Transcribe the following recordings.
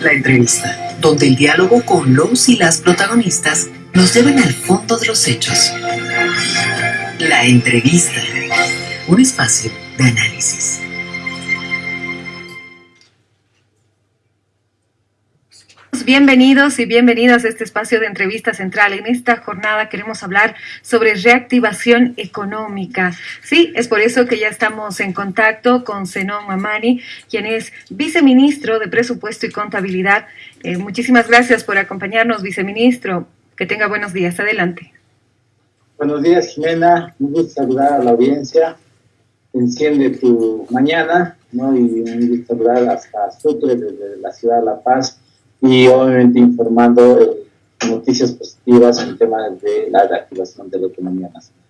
La entrevista, donde el diálogo con los y las protagonistas nos llevan al fondo de los hechos. La entrevista, un espacio de análisis. Bienvenidos y bienvenidas a este espacio de entrevista central. En esta jornada queremos hablar sobre reactivación económica. Sí, es por eso que ya estamos en contacto con Zenón Mamani, quien es viceministro de Presupuesto y Contabilidad. Eh, muchísimas gracias por acompañarnos, viceministro. Que tenga buenos días. Adelante. Buenos días, Jimena. Un gusto saludar a la audiencia. Enciende tu mañana, ¿no? Y un gusto saludar hasta Sucre, desde la ciudad de La Paz y obviamente informando eh, noticias positivas en temas de la reactivación de la economía nacional.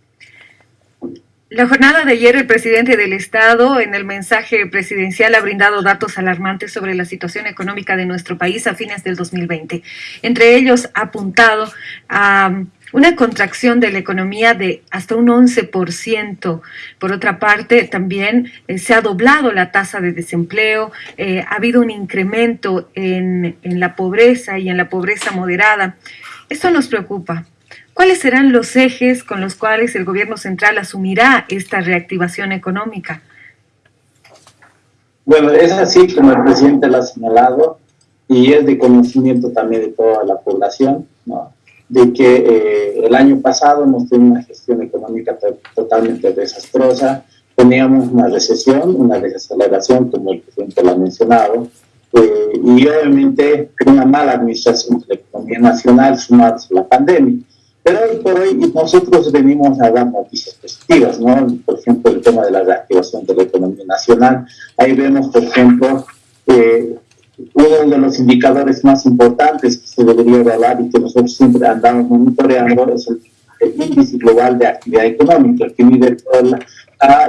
La jornada de ayer, el presidente del Estado, en el mensaje presidencial, ha brindado datos alarmantes sobre la situación económica de nuestro país a fines del 2020. Entre ellos, ha apuntado a una contracción de la economía de hasta un 11%. Por otra parte, también eh, se ha doblado la tasa de desempleo, eh, ha habido un incremento en, en la pobreza y en la pobreza moderada. Esto nos preocupa. ¿Cuáles serán los ejes con los cuales el gobierno central asumirá esta reactivación económica? Bueno, es así como el presidente lo ha señalado y es de conocimiento también de toda la población, ¿no? De que eh, el año pasado hemos tenido una gestión económica totalmente desastrosa, teníamos una recesión, una desaceleración, como el presidente lo ha mencionado, eh, y obviamente una mala administración de la economía nacional sumada a la pandemia. Pero hoy por hoy nosotros venimos a dar noticias positivas, ¿no? Por ejemplo, el tema de la reactivación de la economía nacional. Ahí vemos, por ejemplo, eh, uno de los indicadores más importantes que se debería evaluar y que nosotros siempre andamos monitoreando es el, índice global de actividad económica, que mide todo,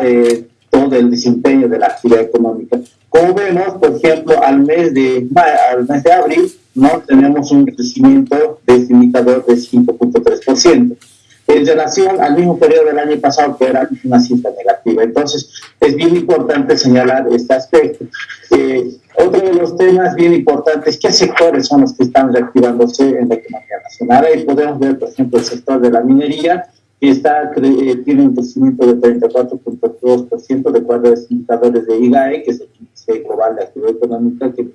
eh, todo el desempeño de la actividad económica. Como vemos, por ejemplo, al mes de, al mes de abril, ¿no? tenemos un crecimiento de este indicador de 5.3% en relación al mismo periodo del año pasado, que era una cifra negativa. Entonces, es bien importante señalar este aspecto. Eh, otro de los temas bien importantes, ¿qué sectores son los que están reactivándose en la economía nacional? Ahí podemos ver, por ejemplo, el sector de la minería, que está, eh, tiene un crecimiento de 34.2% de acuerdo a los indicadores de IGAE, que es el índice global de actividad económica, que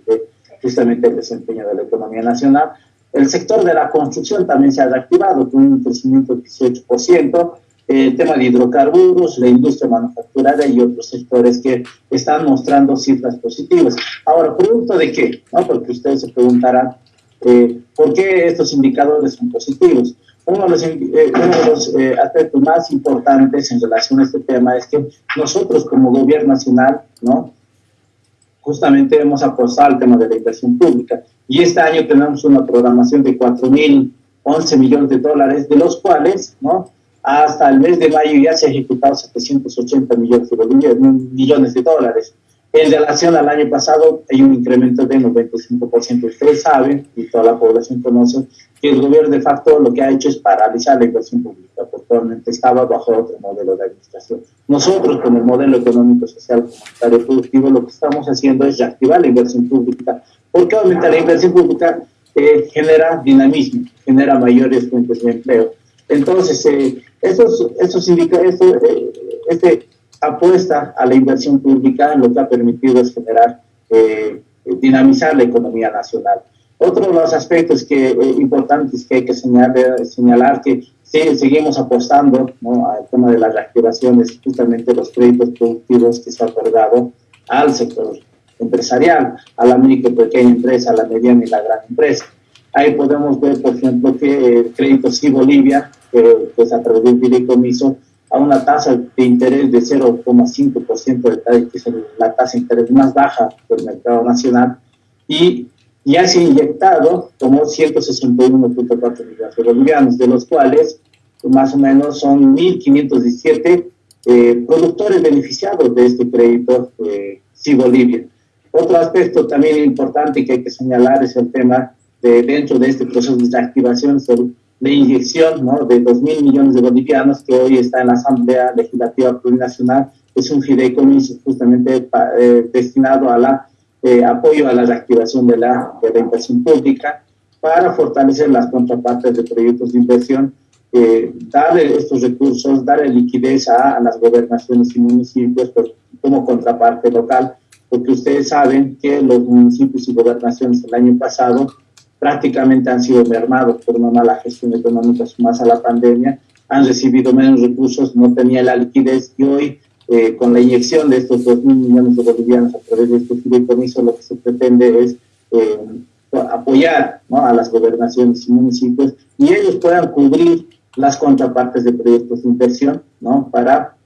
justamente el desempeño de la economía nacional. El sector de la construcción también se ha reactivado con un crecimiento del 18%, el tema de hidrocarburos, la industria manufacturera y otros sectores que están mostrando cifras positivas. Ahora, ¿producto de qué? ¿No? Porque ustedes se preguntarán, eh, ¿por qué estos indicadores son positivos? Uno de los, eh, eh, aspectos más importantes en relación a este tema es que nosotros como gobierno nacional, ¿no? Justamente hemos apostado al tema de la inversión pública y este año tenemos una programación de 4.011 millones de dólares, de los cuales, ¿no? Hasta el mes de mayo ya se han ejecutado 780 millones de, millones de dólares. En relación al año pasado hay un incremento de 95%. Ustedes saben, y toda la población conoce, que el gobierno de facto lo que ha hecho es paralizar la inversión pública, porque actualmente estaba bajo otro modelo de administración. Nosotros, con el modelo económico, social, comunitario, productivo, lo que estamos haciendo es reactivar la inversión pública, porque aumentar la inversión pública eh, genera dinamismo, genera mayores fuentes de empleo. Entonces, eh, esos, esos indica, esto, eh, este apuesta a la inversión pública lo que ha permitido es generar, eh, dinamizar la economía nacional. Otro de los aspectos que, importantes que hay que señalar, señalar que seguimos apostando ¿no? al tema de las reactivaciones, justamente los créditos productivos que se han otorgado al sector empresarial, a la micro pequeña empresa, a la mediana y la gran empresa. Ahí podemos ver, por ejemplo, que el crédito sí Bolivia que pues a través del fideicomiso a una tasa de interés de 0,5%, que es la tasa de interés más baja del mercado nacional, y ya se ha inyectado como 161.4 millones de bolivianos, de los cuales más o menos son 1.517 eh, productores beneficiados de este crédito eh, Bolivia. Otro aspecto también importante que hay que señalar es el tema de dentro de este proceso de activación de inyección ¿no? de 2 mil millones de bolivianos que hoy está en la Asamblea Legislativa Plurinacional, es un fideicomiso justamente eh, destinado a la eh, apoyo a la reactivación de la, de la inversión pública para fortalecer las contrapartes de proyectos de inversión, eh, darle estos recursos, darle liquidez a, las gobernaciones y municipios pues, como contraparte local, porque ustedes saben que los municipios y gobernaciones el año pasado prácticamente han sido mermados por una mala gestión económica más a la pandemia, han recibido menos recursos, no tenía la liquidez y hoy eh, con la inyección de estos 2 mil millones de bolivianos a través de este fideicomiso lo que se pretende es eh, apoyar a las gobernaciones y municipios y ellos puedan cubrir las contrapartes de proyectos de inversión ¿no? para,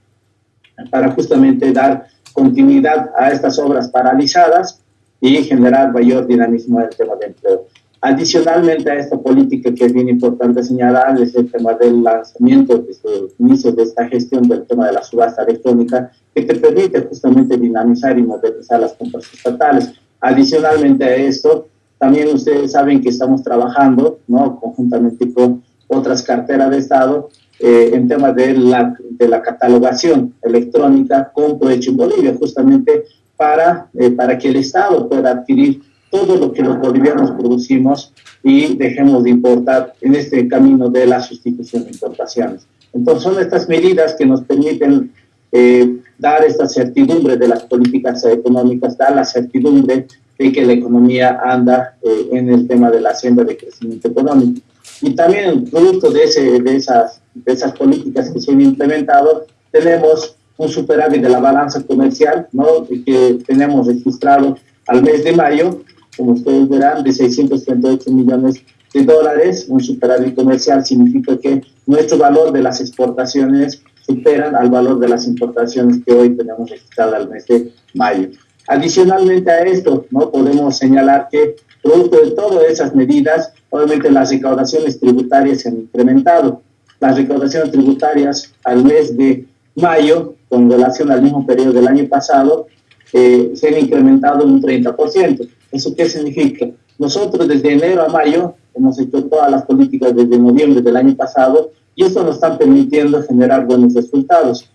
para justamente dar continuidad a estas obras paralizadas y generar mayor dinamismo en el tema de empleo. Adicionalmente a esta política que es bien importante señalar es el tema del lanzamiento desde el inicio de esta gestión del tema de la subasta electrónica que te permite justamente dinamizar y modernizar las compras estatales. Adicionalmente a esto, también ustedes saben que estamos trabajando ¿no? conjuntamente con otras carteras de Estado eh, en temas de la, de la catalogación electrónica con provecho en Bolivia, justamente para, eh, para que el Estado pueda adquirir todo lo que los bolivianos producimos y dejemos de importar en este camino de la sustitución de importaciones. Entonces son estas medidas que nos permiten eh, dar esta certidumbre de las políticas económicas, dar la certidumbre de que la economía anda eh, en el tema de la senda de crecimiento económico. Y también, producto de, ese, de, esas, de esas políticas que se han implementado, tenemos un superávit de la balanza comercial, ¿no? que tenemos registrado al mes de mayo como ustedes verán, de 638 millones de dólares. Un superávit comercial significa que nuestro valor de las exportaciones superan al valor de las importaciones que hoy tenemos registrado al mes de mayo. Adicionalmente a esto, no podemos señalar que producto de todas esas medidas, obviamente las recaudaciones tributarias se han incrementado. Las recaudaciones tributarias al mes de mayo, con relación al mismo periodo del año pasado, eh, se han incrementado un 30%. ¿Eso qué significa? Nosotros desde enero a mayo hemos hecho todas las políticas desde noviembre del año pasado y esto nos está permitiendo generar buenos resultados.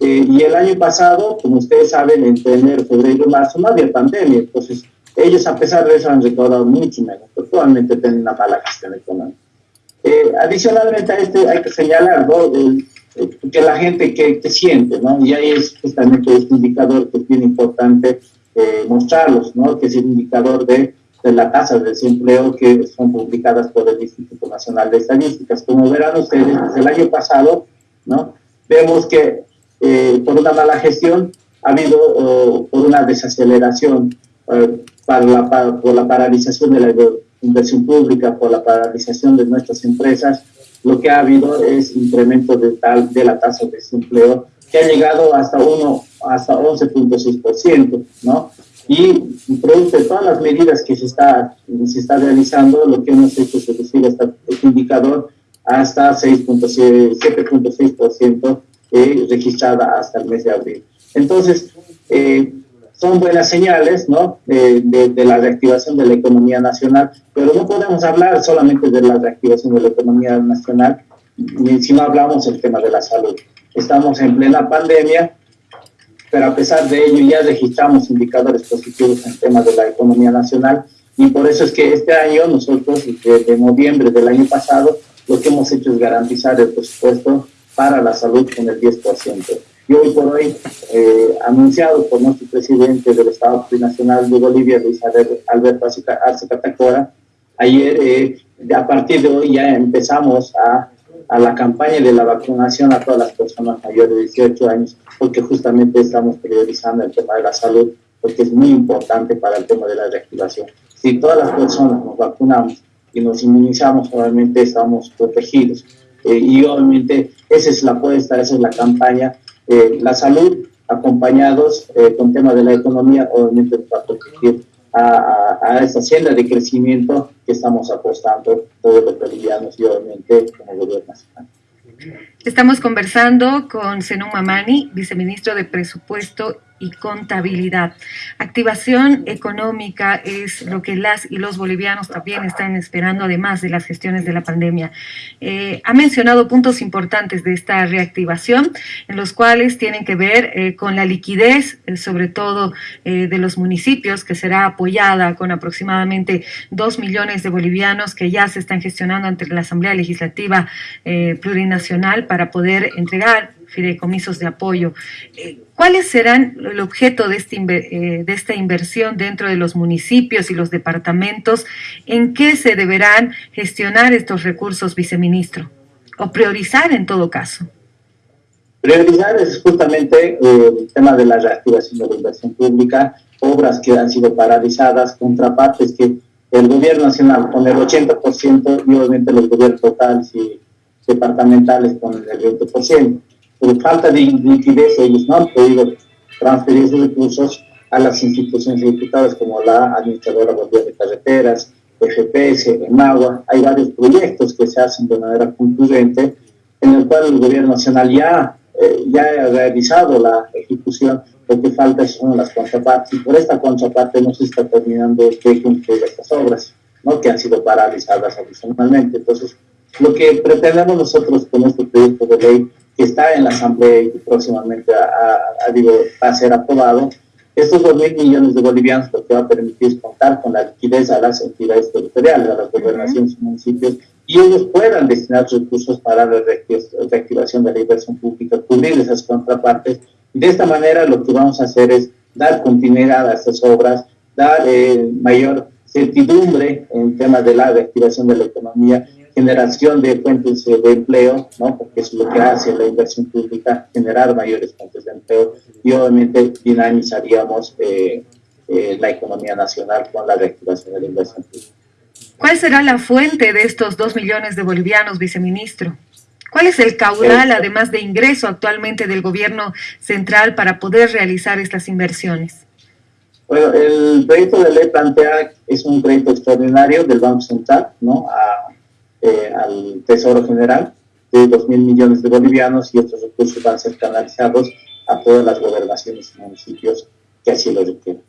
Eh, y el año pasado, como ustedes saben, entre enero, febrero y marzo no había pandemia, entonces ellos a pesar de eso han recaudado mucho menos, actualmente tienen una mala gestión económica. Eh, adicionalmente a este hay que señalar ¿no? que la gente que, que, siente, ¿no? y ahí es justamente este indicador que es bien importante eh, mostrarlos, ¿no? que es el indicador de, de la tasa de desempleo que son publicadas por el Instituto Nacional de Estadísticas. Como verán ustedes, desde el año pasado, ¿no? vemos que eh, por una mala gestión ha habido por una desaceleración uh, para la, por la paralización de la inversión pública, por la paralización de nuestras empresas, lo que ha habido es incremento de, tal, de la tasa de desempleo que ha llegado hasta uno hasta 11.6%, ¿no? Y producto de todas las medidas que se está, se está realizando, lo que hemos hecho es reducir este indicador hasta 7.6% eh, registrada hasta el mes de abril. Entonces, eh, son buenas señales ¿no? De, de, la reactivación de la economía nacional, pero no podemos hablar solamente de la reactivación de la economía nacional si no hablamos del tema de la salud. Estamos en plena pandemia pero a pesar de ello ya registramos indicadores positivos en temas de la economía nacional y por eso es que este año nosotros, desde noviembre del año pasado, lo que hemos hecho es garantizar el presupuesto para la salud con el 10%. Y hoy por hoy, eh, anunciado por nuestro presidente del Estado Plurinacional de Bolivia, Luis Alberto Arce Catacora, ayer, eh, a partir de hoy ya empezamos a a la campaña de la vacunación a todas las personas mayores de 18 años, porque justamente estamos priorizando el tema de la salud, porque es muy importante para el tema de la reactivación. Si todas las personas nos vacunamos y nos inmunizamos, obviamente estamos protegidos. Eh, y obviamente esa es la apuesta, esa es la campaña. Eh, la salud, acompañados eh, con tema de la economía, obviamente va a proteger a, a, esa senda de crecimiento que estamos apostando todos los bolivianos y obviamente como gobierno nacional. Estamos conversando con Zenón Mamani, viceministro de Presupuesto contabilidad. Activación económica es lo que las y los bolivianos también están esperando, además de las gestiones de la pandemia. Eh, ha mencionado puntos importantes de esta reactivación, en los cuales tienen que ver eh, con la liquidez, eh, sobre todo de los municipios, que será apoyada con aproximadamente dos millones de bolivianos que ya se están gestionando ante la Asamblea Legislativa Plurinacional para poder entregar fideicomisos de apoyo. Eh, ¿Cuáles serán el objeto de, este, de esta inversión dentro de los municipios y los departamentos? ¿En qué se deberán gestionar estos recursos, viceministro? ¿O priorizar en todo caso? Priorizar es justamente eh, el tema de la reactivación de la inversión pública, obras que han sido paralizadas, contrapartes que el gobierno nacional con el 80% y obviamente los gobiernos totales y departamentales con el 20% por falta de liquidez ellos no han podido transferir sus recursos a las instituciones ejecutadas como la Administradora Boliviana de Carreteras, FPS, EMAGUA. Hay varios proyectos que se hacen de manera concluyente en el cual el gobierno nacional ya, eh, ya ha realizado la ejecución, lo que falta son las contrapartes y por esta contraparte no se está terminando de cumplir estas obras, ¿no? que han sido paralizadas adicionalmente. Entonces, lo que pretendemos nosotros con este proyecto de ley que está en la Asamblea y que próximamente va a ser aprobado, estos 2 mil millones de bolivianos lo que va a permitir es contar con la liquidez a las entidades territoriales, a las gobernaciones y municipios, y ellos puedan destinar recursos para la reactivación de la inversión pública, cubrir esas contrapartes. De esta manera lo que vamos a hacer es dar continuidad a estas obras, dar eh, mayor certidumbre en temas de la reactivación de la economía generación de fuentes de empleo, ¿no? porque es lo que hace la inversión pública, generar mayores fuentes de empleo y obviamente dinamizaríamos eh, eh, la economía nacional con la reactivación de la inversión pública. ¿Cuál será la fuente de estos dos millones de bolivianos, viceministro? ¿Cuál es el caudal, además de ingreso actualmente del gobierno central para poder realizar estas inversiones? Bueno, el proyecto de ley plantea, es un proyecto extraordinario del Banco Central, ¿no? A, eh, al Tesoro General de 2 mil millones de bolivianos y estos recursos van a ser canalizados a todas las gobernaciones y municipios que así lo requieran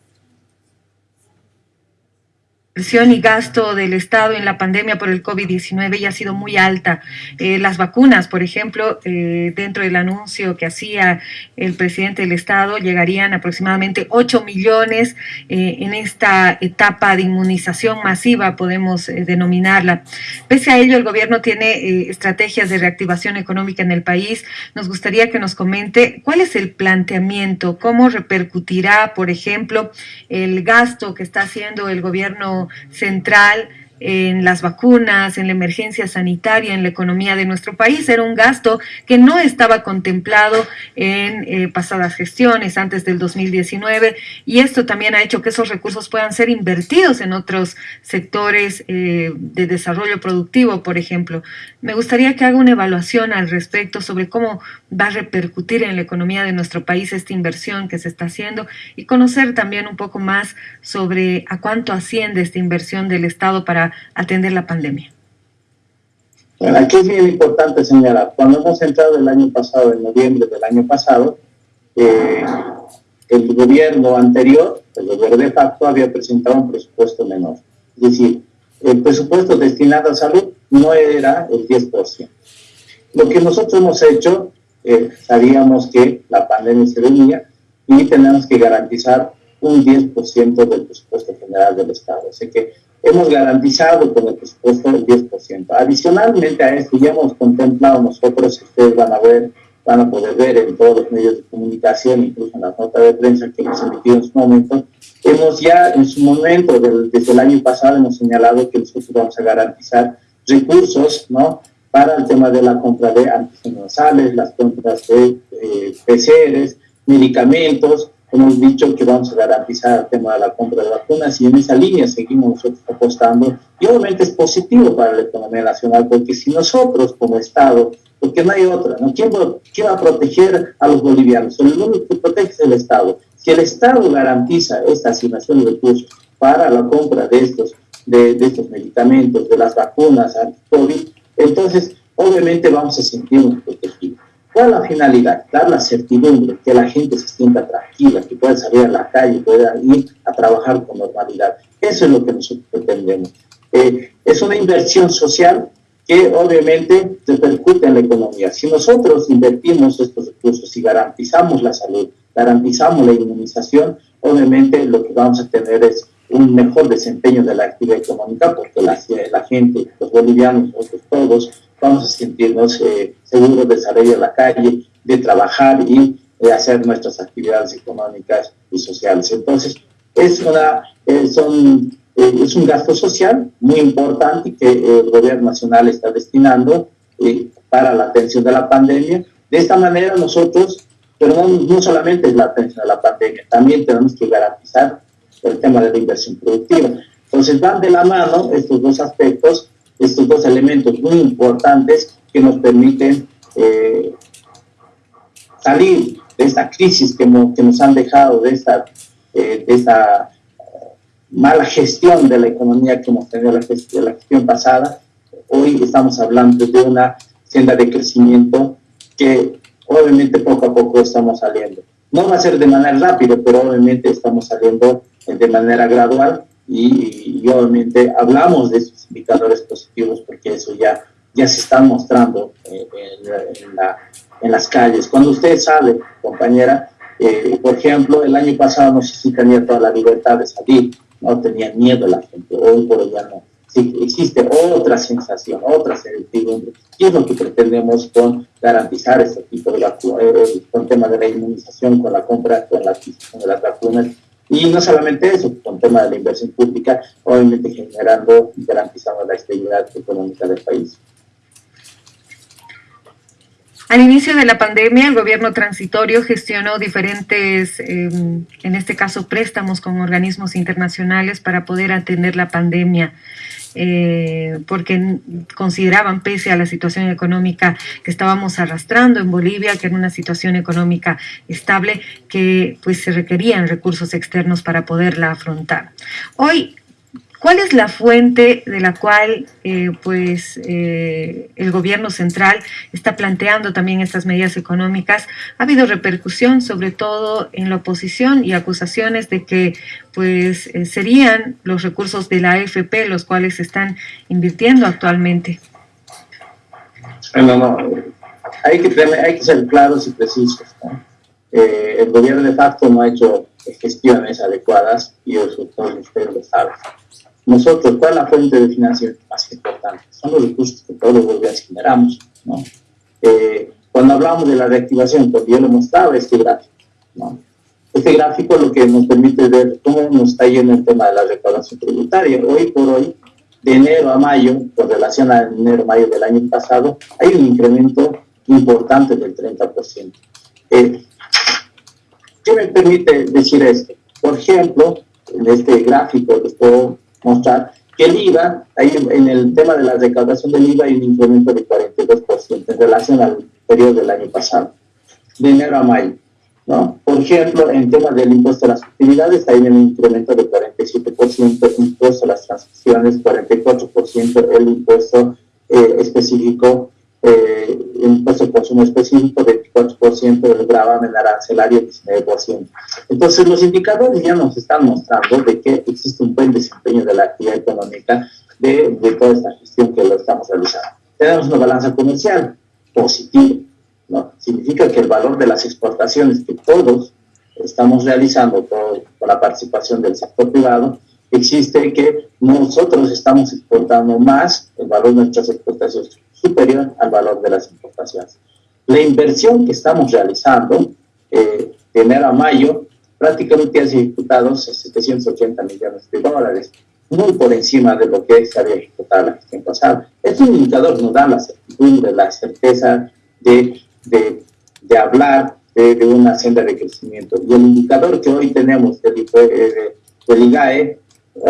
inversión y gasto del Estado en la pandemia por el COVID-19 ya ha sido muy alta. Eh, las vacunas, por ejemplo, eh, dentro del anuncio que hacía el presidente del Estado, llegarían aproximadamente 8 millones eh, en esta etapa de inmunización masiva, podemos denominarla. Pese a ello, el gobierno tiene estrategias de reactivación económica en el país. Nos gustaría que nos comente cuál es el planteamiento, cómo repercutirá, por ejemplo, el gasto que está haciendo el gobierno central en las vacunas, en la emergencia sanitaria, en la economía de nuestro país. Era un gasto que no estaba contemplado en eh, pasadas gestiones antes del 2019 y esto también ha hecho que esos recursos puedan ser invertidos en otros sectores eh, de desarrollo productivo, por ejemplo. Me gustaría que haga una evaluación al respecto sobre cómo va a repercutir en la economía de nuestro país esta inversión que se está haciendo y conocer también un poco más sobre a cuánto asciende esta inversión del Estado para atender la pandemia? Bueno, aquí es bien importante señalar, cuando hemos entrado el año pasado, en noviembre del año pasado, eh, el gobierno anterior, el gobierno de facto, había presentado un presupuesto menor. Es decir, el presupuesto destinado a salud no era el 10%. Lo que nosotros hemos hecho, eh, sabíamos que la pandemia se venía y tenemos que garantizar un 10% del presupuesto general del Estado. Así que hemos garantizado con el presupuesto el 10%. Adicionalmente a esto, ya hemos contemplado nosotros, ustedes van a ver, van a poder ver en todos los medios de comunicación, incluso en las notas de prensa que hemos emitido en su momento, hemos ya en su momento, desde el año pasado, hemos señalado que nosotros vamos a garantizar recursos, ¿no? Para el tema de la compra de antigenozales, las compras de eh, PCRs, medicamentos, hemos dicho que vamos a garantizar el tema de la compra de vacunas y en esa línea seguimos nosotros apostando y obviamente es positivo para la economía nacional porque si nosotros como Estado, porque no hay otra, ¿no? ¿Quién, va, a proteger a los bolivianos? El único que protege es el Estado. Si el Estado garantiza esta asignación de recursos para la compra de estos, de, de estos medicamentos, de las vacunas anti-COVID, entonces obviamente vamos a sentirnos protegidos. ¿Cuál es la finalidad? Dar la certidumbre, que la gente se sienta tranquila, que pueda salir a la calle, pueda ir a trabajar con normalidad. Eso es lo que nosotros pretendemos. Eh, es una inversión social que obviamente repercute en la economía. Si nosotros invertimos estos recursos y garantizamos la salud, garantizamos la inmunización, obviamente lo que vamos a tener es un mejor desempeño de la actividad económica porque la, la gente, los bolivianos, nosotros todos, vamos a sentirnos eh, seguros de salir a la calle, de trabajar y de hacer nuestras actividades económicas y sociales. Entonces, es, una, eh, son, eh, es un gasto social muy importante que el gobierno nacional está destinando para la atención de la pandemia. De esta manera nosotros, pero no, no solamente es la atención a la pandemia, también tenemos que garantizar el tema de la inversión productiva. Entonces van de la mano estos dos aspectos estos dos elementos muy importantes que nos permiten eh, salir de esta crisis que, que, nos han dejado, de esta, eh, de esta mala gestión de la economía que hemos tenido la la gestión pasada. Hoy estamos hablando de una senda de crecimiento que obviamente poco a poco estamos saliendo. No va a ser de manera rápida, pero obviamente estamos saliendo de manera gradual y, obviamente hablamos de esos indicadores positivos porque eso ya, ya se está mostrando eh, en, la, en, las calles. Cuando usted sale, compañera, eh, por ejemplo, el año pasado no sé si tenía toda la libertad de salir, no tenía miedo la gente, hoy por ya no. Sí, existe otra sensación, otra certidumbre. ¿Qué es lo que pretendemos con garantizar este tipo de vacunas, eh, con el tema de la inmunización, con la compra, con la de las vacunas? Y no solamente eso, con tema de la inversión pública, obviamente generando y garantizando la estabilidad económica del país. Al inicio de la pandemia, el gobierno transitorio gestionó diferentes, em, en este caso, préstamos con organismos internacionales para poder atender la pandemia. Eh, porque consideraban, pese a la situación económica que estábamos arrastrando en Bolivia, que era una situación económica estable, que pues se requerían recursos externos para poderla afrontar. Hoy ¿Cuál es la fuente de la cual eh, pues, eh, el gobierno central está planteando también estas medidas económicas? Ha habido repercusión sobre todo en la oposición y acusaciones de que pues, eh, serían los recursos de la AFP los cuales se están invirtiendo actualmente. No, no, hay que, hay que ser claros y precisos. el gobierno de facto no ha hecho gestiones adecuadas y eso todos ustedes lo saben nosotros, ¿cuál es la fuente de financiamiento más importante? Son los recursos que todos los bolivianos generamos, ¿no? Eh, cuando hablamos de la reactivación, porque yo lo mostraba este gráfico, ¿no? Este gráfico lo que nos permite ver cómo nos está yendo el tema de la recaudación tributaria. Hoy por hoy, de enero a mayo, con relación a enero-mayo del año pasado, hay un incremento importante del 30%. Eh, ¿Qué me permite decir esto? Por ejemplo, en este gráfico que puedo mostrar que el IVA, ahí en el tema de la recaudación del IVA hay un incremento de 42% en relación al periodo del año pasado, de enero a mayo. ¿no? Por ejemplo, en tema del impuesto a las utilidades hay un incremento de 47%, impuesto a las transacciones, 44%, el impuesto eh, específico eh, de consumo específico, 24%, del gravamen arancelario, 19%. Entonces, los indicadores ya nos están mostrando de que existe un buen desempeño de la actividad económica de, toda esta gestión que lo estamos realizando. Tenemos una balanza comercial positiva, ¿no? Significa que el valor de las exportaciones que todos estamos realizando con la participación del sector privado, existe que nosotros estamos exportando más, el valor de nuestras exportaciones superior al valor de las importaciones. La inversión que estamos realizando eh, de enero a mayo prácticamente ha ejecutado 780 millones de dólares, muy por encima de lo que se había ejecutado la gestión pasada. Es un indicador nos da la certidumbre, la certeza de, de, de hablar de, de, una senda de crecimiento. Y el indicador que hoy tenemos del, eh, del IGAE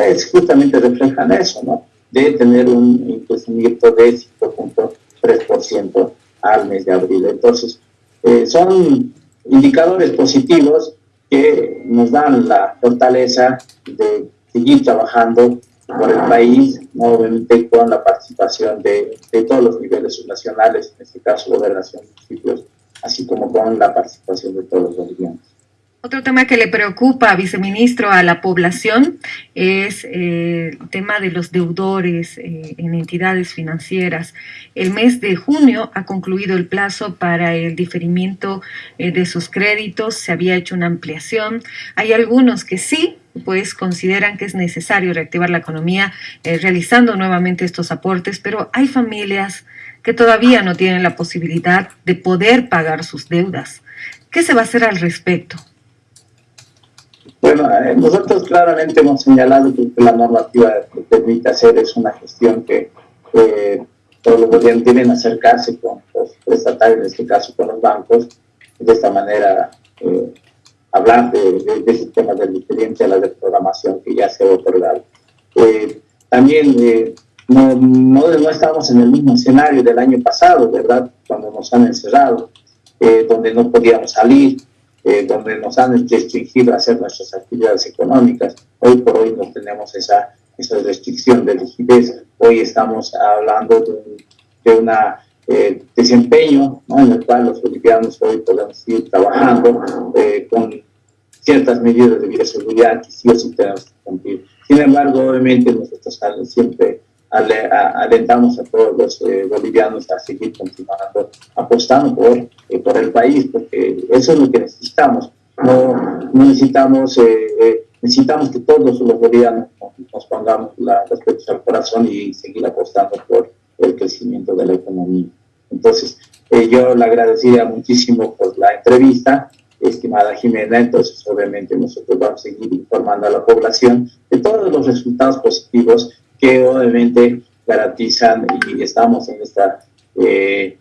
es justamente reflejan eso, ¿no? De tener un crecimiento de 5.3% al mes de abril. Entonces, eh, son indicadores positivos que nos dan la fortaleza de seguir trabajando por el país, obviamente con la participación de, todos los niveles subnacionales, en este caso gobernación, municipios, así como con la participación de todos los bolivianos. Otro tema que le preocupa, viceministro, a la población es eh, el tema de los deudores eh, en entidades financieras. El mes de junio ha concluido el plazo para el diferimiento eh, de sus créditos, se había hecho una ampliación. Hay algunos que sí, pues consideran que es necesario reactivar la economía realizando nuevamente estos aportes, pero hay familias que todavía no tienen la posibilidad de poder pagar sus deudas. ¿Qué se va a hacer al respecto? Bueno, eh, nosotros claramente hemos señalado que la normativa que permite hacer es una gestión que todos los gobiernos deben acercarse con los estatales, en este caso con los bancos, de esta manera eh, hablar de, de, de, ese tema de diferencia a la de programación que ya se ha otorgado. Eh, también no, no, no, estamos en el mismo escenario del año pasado, ¿verdad? Cuando nos han encerrado, donde no podíamos salir, eh, donde nos han restringido a hacer nuestras actividades económicas. Hoy por hoy no tenemos esa, esa restricción de liquidez. Hoy estamos hablando de, un eh, desempeño en el cual los bolivianos hoy podemos seguir trabajando eh, con ciertas medidas de bioseguridad que sí o sí tenemos que cumplir. Sin embargo, obviamente nosotros siempre alentamos a todos los eh, bolivianos a seguir continuando apostando por, eh, por el país, porque eso es lo que necesitamos. No, necesitamos, eh, necesitamos que todos los bolivianos nos pongamos la, las al corazón y seguir apostando por el crecimiento de la economía. Entonces, yo le agradecería muchísimo por la entrevista estimada Jimena, entonces obviamente nosotros vamos a seguir informando a la población de todos los resultados positivos que obviamente garantizan y estamos en esta, eh,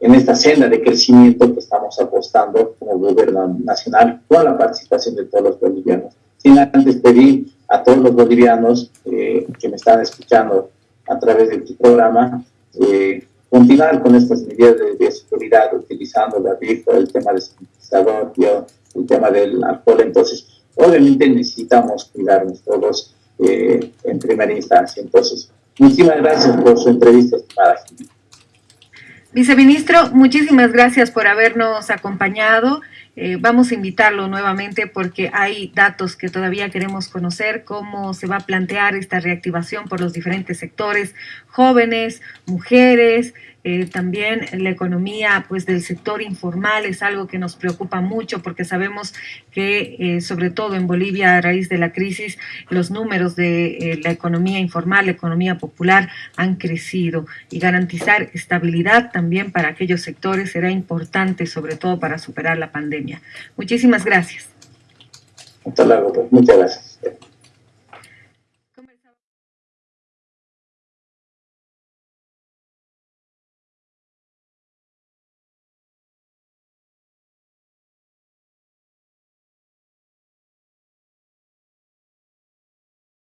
en esta senda de crecimiento que estamos apostando como gobierno nacional con la participación de todos los bolivianos. Sin antes pedir a todos los bolivianos eh, que me están escuchando a través de tu programa, eh, continuar con estas medidas de, seguridad, utilizando la rifa, el tema del sintetizador, el tema del alcohol. Entonces, obviamente necesitamos cuidarnos todos eh, en primera instancia. Entonces, muchísimas gracias por su entrevista, estimada Viceministro, muchísimas gracias por habernos acompañado. Eh, vamos a invitarlo nuevamente porque hay datos que todavía queremos conocer, cómo se va a plantear esta reactivación por los diferentes sectores, jóvenes, mujeres, eh, también la economía pues del sector informal es algo que nos preocupa mucho porque sabemos que eh, sobre todo en Bolivia a raíz de la crisis los números de eh, la economía informal, la economía popular han crecido y garantizar estabilidad también para aquellos sectores será importante sobre todo para superar la pandemia. Muchísimas gracias. Hasta luego, pues. muchas gracias.